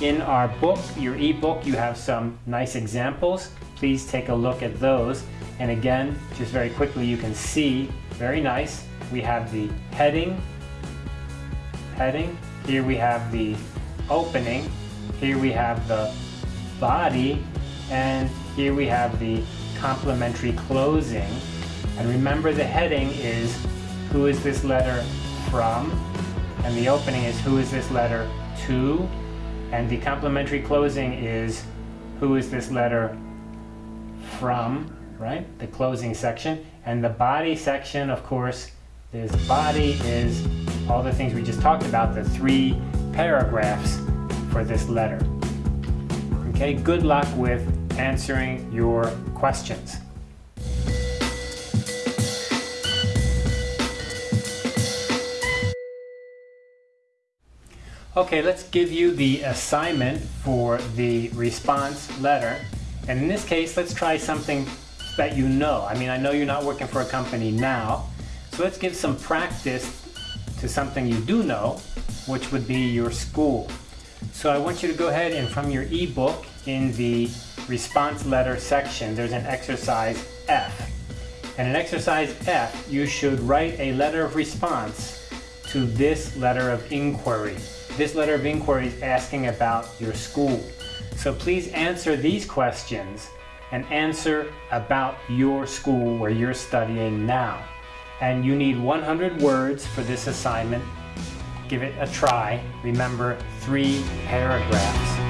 In our book, your ebook, you have some nice examples. Please take a look at those. And again, just very quickly, you can see, very nice, we have the heading, heading. Here we have the opening. Here we have the body. And here we have the complimentary closing. And remember the heading is who is this letter from? And the opening is who is this letter to? And the complimentary closing is who is this letter from, right? The closing section. And the body section, of course, this body is all the things we just talked about, the three paragraphs for this letter. Okay, good luck with answering your questions. Okay, let's give you the assignment for the response letter. And in this case, let's try something that you know. I mean, I know you're not working for a company now, so let's give some practice to something you do know, which would be your school. So I want you to go ahead and from your ebook in the response letter section, there's an exercise F. And in exercise F, you should write a letter of response to this letter of inquiry. This letter of inquiry is asking about your school. So please answer these questions and answer about your school where you're studying now. And you need 100 words for this assignment. Give it a try. Remember, three paragraphs.